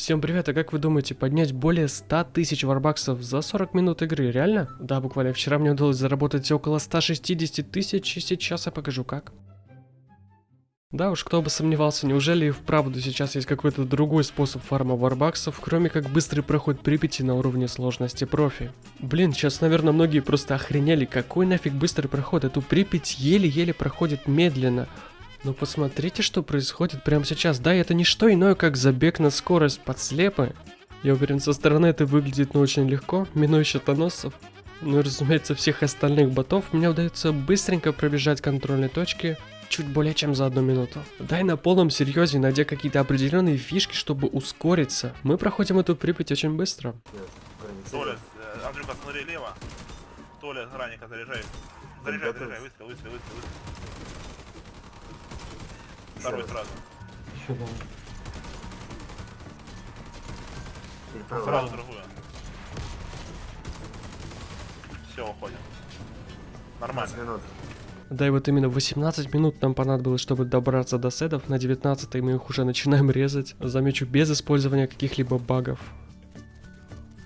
Всем привет, а как вы думаете, поднять более 100 тысяч варбаксов за 40 минут игры, реально? Да, буквально вчера мне удалось заработать около 160 тысяч, и сейчас я покажу как. Да уж, кто бы сомневался, неужели и вправду сейчас есть какой-то другой способ фарма варбаксов, кроме как быстрый проход Припяти на уровне сложности профи. Блин, сейчас, наверное, многие просто охренели, какой нафиг быстрый проход, эту Припять еле-еле проходит медленно. Но посмотрите, что происходит прямо сейчас. Да, это не что иное, как забег на скорость под слепы. Я уверен, со стороны это выглядит ну очень легко, минуя щитоносцев. Ну и разумеется, всех остальных ботов мне удается быстренько пробежать контрольные точки чуть более чем за одну минуту. Дай на полном серьезе, найдя какие-то определенные фишки, чтобы ускориться. Мы проходим эту Припять очень быстро. Толя, э, Андрюха, смотри лево. Толя, ранника заряжай. Заряжай, заряжай, выстрел, выстрел, выстрел, выстрел. Второй сразу. Еще дам. Сразу другую. Все, уходим. Нормально. минут. Да и вот именно 18 минут нам понадобилось, чтобы добраться до седов. На 19 мы их уже начинаем резать. Замечу, без использования каких-либо багов.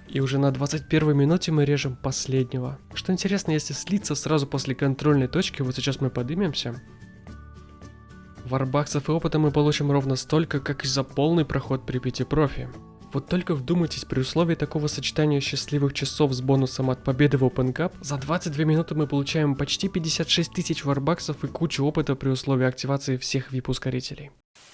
И уже на 21 минуте мы режем последнего. Что интересно, если слиться сразу после контрольной точки, вот сейчас мы поднимемся. Варбаксов и опыта мы получим ровно столько, как и за полный проход при 5 профи. Вот только вдумайтесь, при условии такого сочетания счастливых часов с бонусом от победы в Open Cup, за 22 минуты мы получаем почти 56 тысяч варбаксов и кучу опыта при условии активации всех VIP-ускорителей.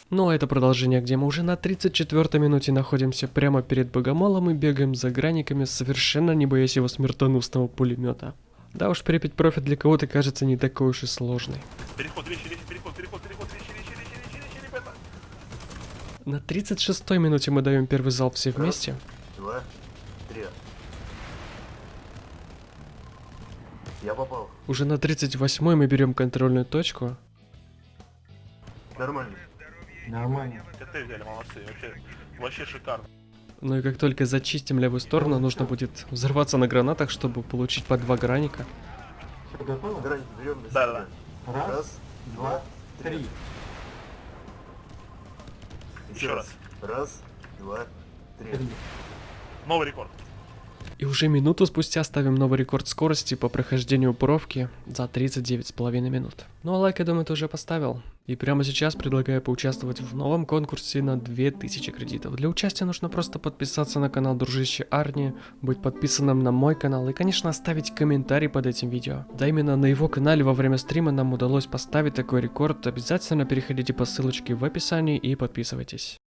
Ну а это продолжение, где мы уже на 34 минуте находимся прямо перед Богомолом и бегаем за граниками, совершенно не боясь его смертоносного пулемета. Да уж, Припять профит для кого-то кажется не такой уж и сложный. Переход, речи, речи, переход, переход, На 36 минуте мы даем первый залп все вместе. Два, три. Я попал. Уже на 38 мы берем контрольную точку. Нормально. Нормально. ТТ взяли, молодцы, вообще, вообще шикарно. Ну и как только зачистим левую сторону, нужно будет взорваться на гранатах, чтобы получить по два граника. Все готово? Грань берем на Да, себя. Раз, Раз, два, три. Еще раз. Раз, два, три. Новый рекорд. И уже минуту спустя ставим новый рекорд скорости по прохождению бровки за 39,5 минут. Ну а лайк, я думаю, ты уже поставил. И прямо сейчас предлагаю поучаствовать в новом конкурсе на 2000 кредитов. Для участия нужно просто подписаться на канал Дружище Арни, быть подписанным на мой канал и, конечно, оставить комментарий под этим видео. Да именно на его канале во время стрима нам удалось поставить такой рекорд. Обязательно переходите по ссылочке в описании и подписывайтесь.